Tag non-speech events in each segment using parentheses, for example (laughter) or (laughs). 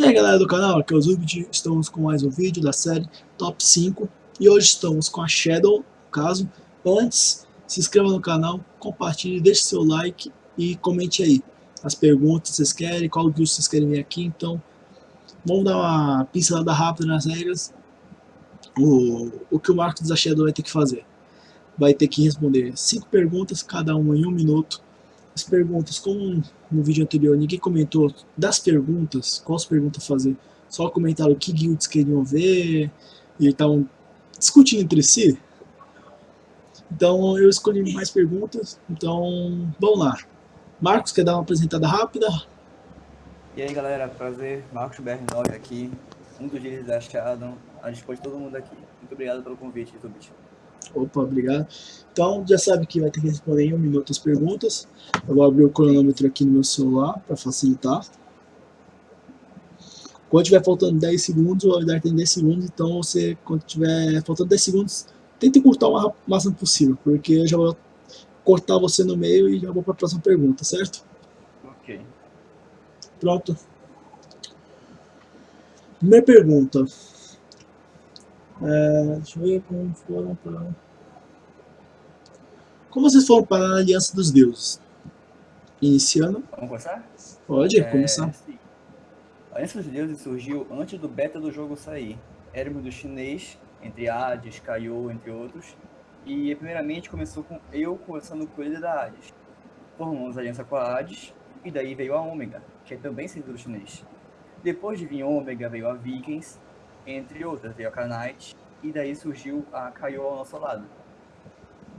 E aí galera do canal, aqui é o Zubit, estamos com mais um vídeo da série Top 5 e hoje estamos com a Shadow, no caso. Antes, se inscreva no canal, compartilhe, deixe seu like e comente aí as perguntas que vocês querem, qual vídeo vocês querem ver aqui, então vamos dar uma pincelada rápida nas regras. O, o que o Marcos da vai ter que fazer? Vai ter que responder 5 perguntas, cada uma em um minuto, as perguntas, como no vídeo anterior ninguém comentou das perguntas, quais perguntas fazer, só comentaram que guilds queriam ver, e estavam discutindo entre si. Então eu escolhi mais perguntas, então vamos lá. Marcos, quer dar uma apresentada rápida? E aí galera, prazer, Marcos BR9 aqui, um dos líderes da Shadow, a dispor de todo mundo aqui. Muito obrigado pelo convite, YouTube. Opa, obrigado. Então, já sabe que vai ter que responder em um minuto as perguntas. Eu vou abrir o cronômetro aqui no meu celular para facilitar. Quando tiver faltando 10 segundos, o webinar tem 10 segundos, então você, quando tiver faltando 10 segundos, tente cortar o máximo possível, porque eu já vou cortar você no meio e já vou para a próxima pergunta, certo? Ok. Pronto. Primeira pergunta. É, deixa eu ver como foram para... Como vocês foram para a Aliança dos Deuses? Iniciando. Vamos começar? Pode, é, começar. Sim. A Aliança dos Deuses surgiu antes do beta do jogo sair. Éramos do chinês, entre Hades, Kaiô, entre outros. E primeiramente começou com eu conversando com ele da Hades. Formamos aliança com a Hades, e daí veio a Ômega, que é também servidor chinês. Depois de vir Ômega, veio a Vikings, entre outras, veio a Knight, e daí surgiu a Kaiô ao nosso lado.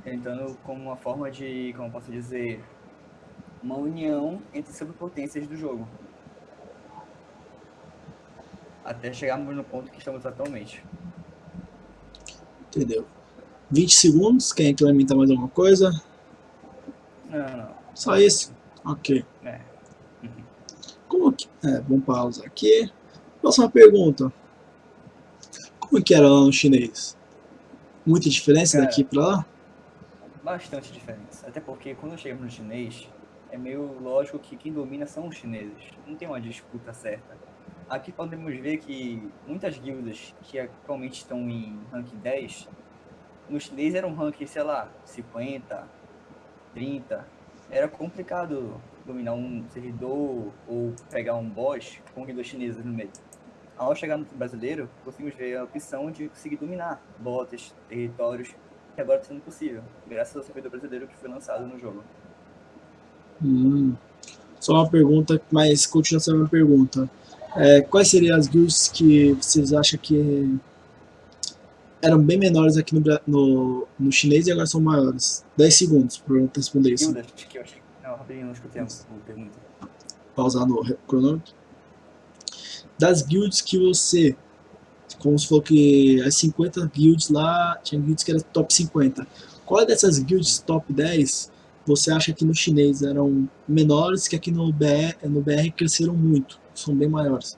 Tentando como uma forma de, como posso dizer, uma união entre superpotências do jogo. Até chegarmos no ponto que estamos atualmente. Entendeu. 20 segundos, quem implementa mais alguma coisa? Não, não. Só isso? Ok. É. Como que... É, vamos pausar aqui. Próxima pergunta. Como que era lá no chinês? Muita diferença Cara, daqui pra lá? Bastante diferença. Até porque quando chegamos no chinês, é meio lógico que quem domina são os chineses. Não tem uma disputa certa. Aqui podemos ver que muitas guildas que atualmente estão em rank 10, no chinês era um rank, sei lá, 50, 30. Era complicado dominar um servidor ou pegar um boss com guildas chinesas no meio. Ao chegar no brasileiro, conseguimos ver a opção de conseguir dominar botas, territórios, que agora está sendo possível, graças ao servidor brasileiro que foi lançado no jogo. Hum. Só uma pergunta, mas continua sendo uma pergunta. É, quais seriam as guilds que vocês acham que eram bem menores aqui no, no, no chinês e agora são maiores? 10 segundos para responder isso. Guildas que eu achei... Não, rapidinho, não escutei a pergunta. Pausar no cronômetro. Das guilds que você... Como se falou que as 50 guilds lá, tinha guilds que eram top 50. Qual dessas guilds top 10 você acha que no chinês eram menores que aqui no BR, no BR cresceram muito? São bem maiores.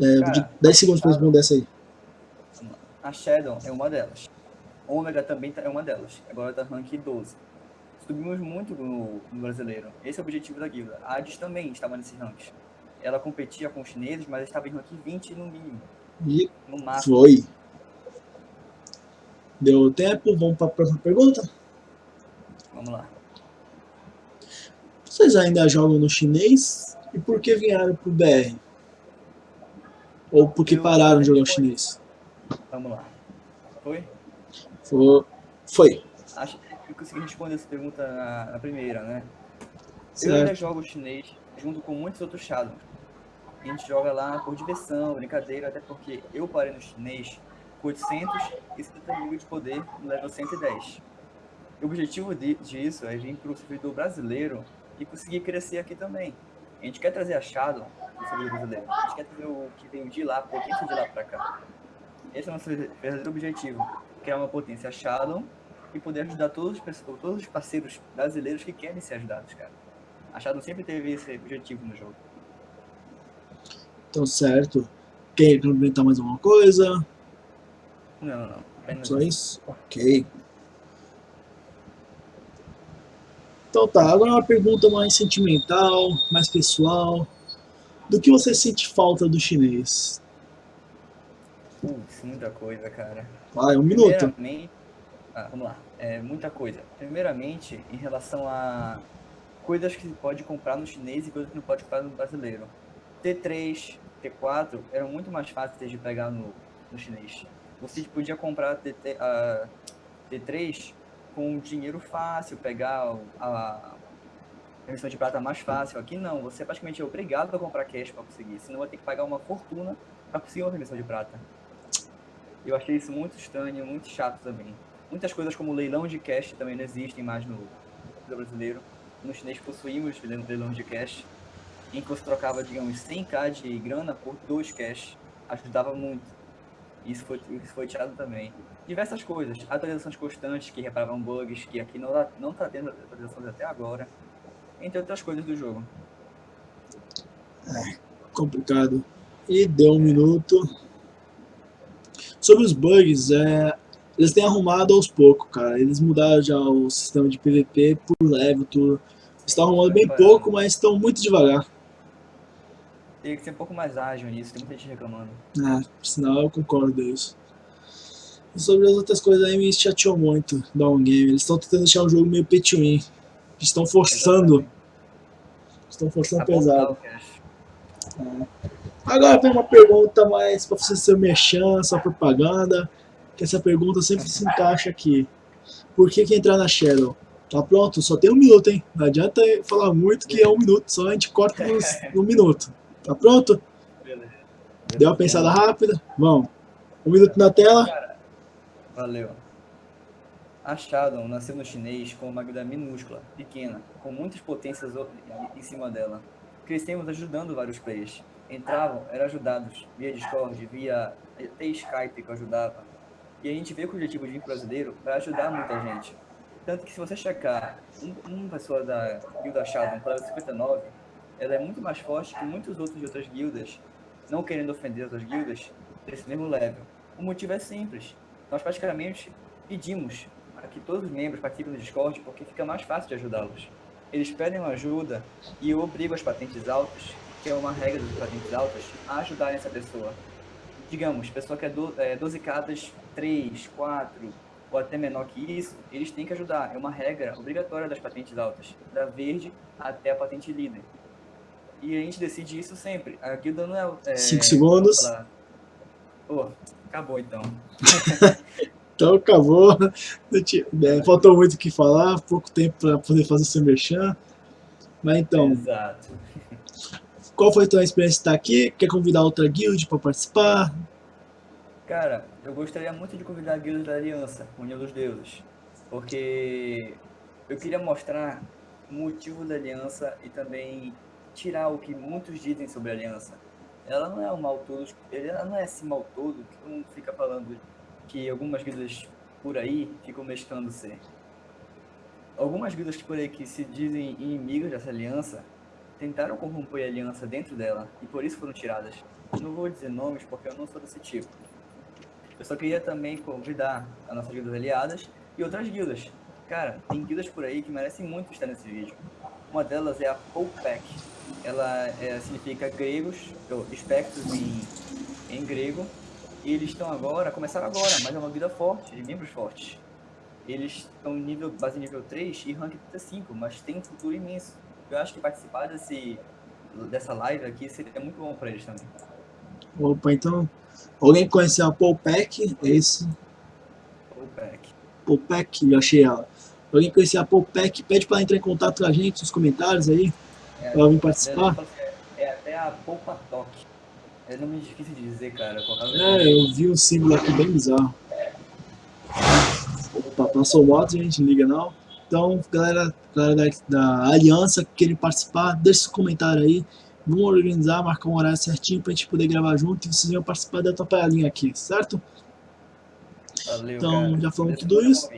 É, Cara, 10 segundos para responder essa aí. A Shadow é uma delas. Ômega também é uma delas. Agora está rank 12. Subimos muito no, no, brasileiro. Esse é o objetivo da guilda. A Hades também estava nesse rank. Ela competia com os chineses, mas estava em rank 20 no mínimo. E no máximo. foi. Deu tempo, vamos para a próxima pergunta? Vamos lá. Vocês ainda jogam no chinês? E por que vieram pro BR? Ou por que pararam de jogar o chinês? Vamos lá. Foi? Foi. Foi. Acho que eu consegui responder essa pergunta na, na primeira, né? Certo. Eu ainda jogo chinês junto com muitos outros Shadows. A gente joga lá por diversão, brincadeira, até porque eu parei no chinês com 870 mil de poder no level 110. O objetivo de, disso é vir para o servidor brasileiro e conseguir crescer aqui também. A gente quer trazer a Shadow do servidor brasileiro. A gente quer trazer o que veio de lá, a potência de lá para cá. Esse é o nosso verdadeiro objetivo. Criar uma potência Shadow e poder ajudar todos os, todos os parceiros brasileiros que querem ser ajudados, cara. A Shadow sempre teve esse objetivo no jogo. Então, certo. Quer complementar mais alguma coisa? Não, não. Apenas Só isso? Ok. Então tá, agora uma pergunta mais sentimental, mais pessoal. Do que você sente falta do chinês? Putz, muita coisa, cara. Vai, um minuto. Ah, vamos lá. É, muita coisa. Primeiramente, em relação a coisas que pode comprar no chinês e coisas que não pode comprar no brasileiro. T3, T4 eram muito mais fáceis de pegar no, no chinês. Você podia comprar TT, a T3 com dinheiro fácil, pegar a, a emissão de prata mais fácil. Aqui não, você é praticamente obrigado a comprar cash para conseguir, senão vai ter que pagar uma fortuna para conseguir uma emissão de prata. Eu achei isso muito estranho, muito chato também. Muitas coisas como leilão de cash também não existem mais no, brasileiro. No chinês possuímos leilão de cash, em que você trocava, digamos, 100k de grana por 2 cash. Ajudava muito. Isso foi, isso foi tirado também. Diversas coisas, atualizações constantes que reparavam bugs, que aqui não, não tá tendo atualizações até agora, entre outras coisas do jogo. É, complicado. E deu um minuto. Sobre os bugs, é, eles têm arrumado aos poucos, cara. Eles mudaram já o sistema de PVP por level, tudo. Estão arrumando bem pouco, mas estão muito devagar. Tem que ser um pouco mais ágil nisso, tem muita gente reclamando. É, por sinal eu concordo isso. E sobre as outras coisas aí me chateou muito da On Game. Eles estão tentando deixar o jogo meio pay to win. Estão forçando. Exatamente. Estão forçando Apontar pesado. o cash. Agora tem uma pergunta mais pra você ser merchan, sua propaganda. Que essa pergunta sempre se encaixa aqui. Por que, que entrar na Shadow? Tá pronto? Só tem um minuto, hein? Não adianta falar muito que é um minuto, só a gente corta nos, no (laughs) minuto. Tá pronto? Beleza. Deu uma pensada rápida? Vamos. Um minuto na tela. Cara, valeu. A Shadow nasceu no chinês com uma guilda minúscula, pequena, com muitas potências em cima dela. Crescemos ajudando vários players. Entravam, eram ajudados via Discord, via até Skype que eu ajudava. E a gente veio com o objetivo de vir brasileiro para ajudar muita gente. Tanto que se você checar um, uma pessoa da guilda Shadow para 59, ela é muito mais forte que muitos outros de outras guildas, não querendo ofender outras guildas, desse mesmo level. O motivo é simples. Nós praticamente pedimos para que todos os membros participem do Discord porque fica mais fácil de ajudá-los. Eles pedem ajuda e eu obrigo as patentes altas, que é uma regra das patentes altas, a ajudarem essa pessoa. Digamos, pessoa que é, do, é 12 cadas 3, 4 ou até menor que isso, eles têm que ajudar. É uma regra obrigatória das patentes altas, da verde até a patente líder. E a gente decide isso sempre. A guilda não é. é Cinco segundos. Pô, acabou então. (laughs) Então acabou. Tinha- é, faltou muito o que falar, pouco tempo para poder fazer seu merchan. Mas então, Exato. Qual foi a tua experiência de estar aqui? Quer convidar outra guild para participar? Cara, eu gostaria muito de convidar a guilda da Aliança, União dos Deuses, porque eu queria mostrar o motivo da Aliança e também tirar o que muitos dizem sobre a Aliança. Ela não é um mal todo, ela não é esse mal todo que mundo fica falando que algumas guildas por aí ficam mesclando ser. Algumas guildas por aí que se dizem inimigas dessa aliança tentaram corromper a aliança dentro dela e por isso foram tiradas. Não vou dizer nomes porque eu não sou desse tipo. Eu só queria também convidar as nossas guildas aliadas e outras guildas. Cara, tem guildas por aí que merecem muito estar nesse vídeo. Uma delas é a Popek. Ela é, significa gregos, ou espectros em, em grego. E eles estão agora, começaram agora, mas é uma guilda forte, de membros fortes. Eles estão nível, base nível 3 e rank 35, mas tem um futuro imenso. Eu acho que participar desse, dessa live aqui seria muito bom para eles também. Opa, então. Alguém conheceu a Popek? É isso? Popek. Popek, já achei ela. Alguém conhecer a Popek? Pede para entrar em contato com a gente nos comentários aí, É, para vir participar. É, é até a Poupa Toque. É nome difícil de dizer, cara. Eu É, eu vi um símbolo aqui bem bizarro. Opa, passou o moto, gente, não liga não. Então, galera, galera da, da Aliança que querem participar, deixa seu comentário aí. Vamos organizar, marcar um horário certinho pra gente poder gravar junto e vocês venham participar da atrapalhadinha aqui, certo? Valeu, Então, cara. já falamos tudo isso?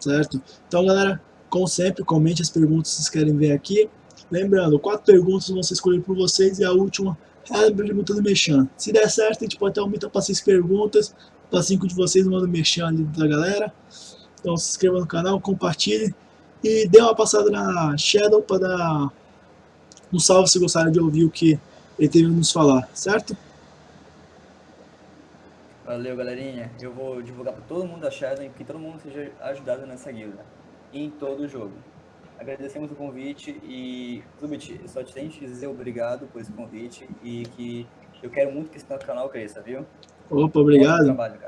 Certo? Então, galera, como sempre, comente as perguntas que vocês querem ver aqui. Lembrando, quatro perguntas vão ser escolhidas por vocês e a última é a pergunta do Mechan. Se der certo, a gente pode ter um para seis perguntas, para cinco de vocês manda o Mechan ali da galera. Então se inscreva no canal, compartilhe e dê uma passada na Shadow para dar um salve se gostaram de ouvir o que ele teve a nos falar, certo? Valeu, galerinha. Eu vou divulgar para todo mundo da Shadow e que todo mundo seja ajudado nessa guilda. Em todo o jogo. Agradecemos o convite e, Zubit, só te tenho que dizer obrigado por esse convite e que eu quero muito que esse canal cresça, viu? Opa, obrigado. Trabalho,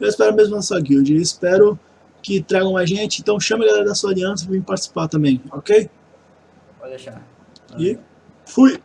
eu espero mesmo na sua guild. Espero que tragam mais gente, então chame a galera da sua aliança para vir participar também, ok? Pode deixar. E fui!